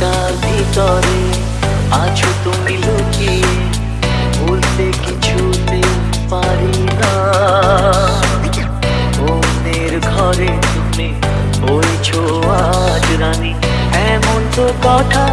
ভিতরে আছো তুমি লুকিয়ে, বলতে কিছুতে পারি না। অন্যের ঘরে তুমি বলছো, আজ রানী, এমন তো কথা